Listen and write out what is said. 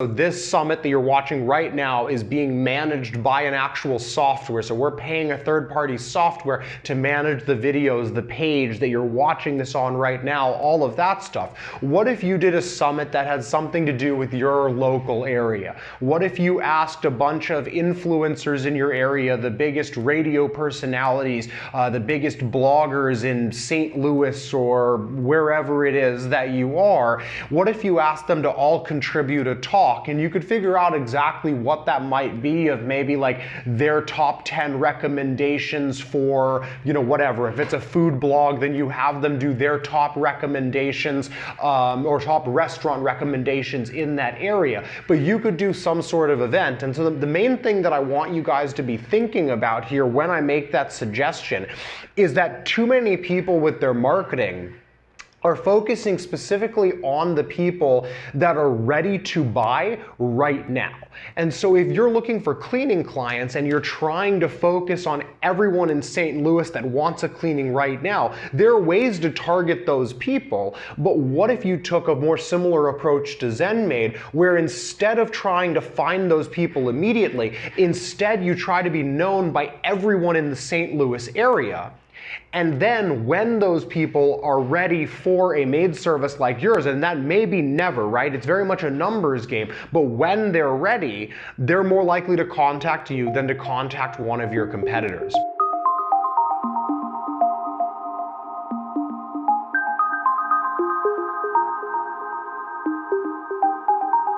So this summit that you're watching right now is being managed by an actual software. So we're paying a third-party software to manage the videos, the page that you're watching this on right now, all of that stuff. What if you did a summit that had something to do with your local area? What if you asked a bunch of influencers in your area, the biggest radio personalities, uh, the biggest bloggers in St. Louis or wherever it is that you are, what if you asked them to all contribute a talk and you could figure out exactly what that might be of maybe like their top 10 recommendations for, you know, whatever. If it's a food blog, then you have them do their top recommendations um, or top restaurant recommendations in that area. But you could do some sort of event. And so the, the main thing that I want you guys to be thinking about here when I make that suggestion is that too many people with their marketing are focusing specifically on the people that are ready to buy right now. And so if you're looking for cleaning clients and you're trying to focus on everyone in St. Louis that wants a cleaning right now, there are ways to target those people. But what if you took a more similar approach to ZenMaid, where instead of trying to find those people immediately, instead you try to be known by everyone in the St. Louis area and then when those people are ready for a maid service like yours, and that may be never, right? It's very much a numbers game. But when they're ready, they're more likely to contact you than to contact one of your competitors.